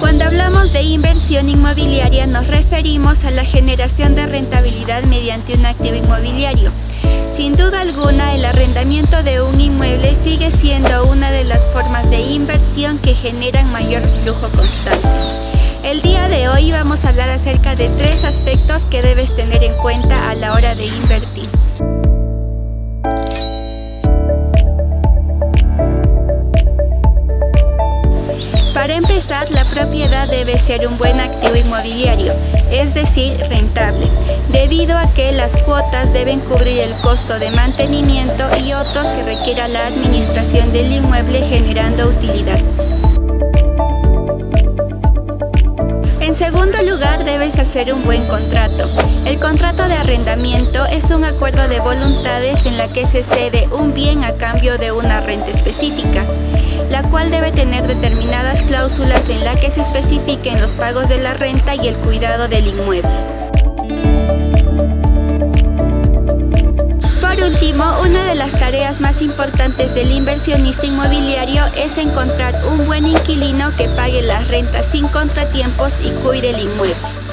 Cuando hablamos de inversión inmobiliaria nos referimos a la generación de rentabilidad mediante un activo inmobiliario. Sin duda alguna, el arrendamiento de un inmueble sigue siendo una de las formas de inversión que generan mayor flujo constante. El día de hoy vamos a hablar acerca de tres aspectos que debes tener en cuenta a la hora de invertir. La propiedad debe ser un buen activo inmobiliario, es decir, rentable, debido a que las cuotas deben cubrir el costo de mantenimiento y otros que requiera la administración del inmueble generando utilidad. Debes hacer un buen contrato. El contrato de arrendamiento es un acuerdo de voluntades en la que se cede un bien a cambio de una renta específica la cual debe tener determinadas cláusulas en la que se especifiquen los pagos de la renta y el cuidado del inmueble. Por último, una de las tareas más importantes del inversionista inmobiliario es encontrar un buen inquilino que pague las rentas sin contratiempos y cuide el inmueble.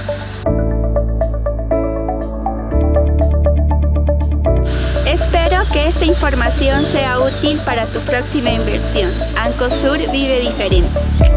Espero que esta información sea útil para tu próxima inversión. Ancosur vive diferente.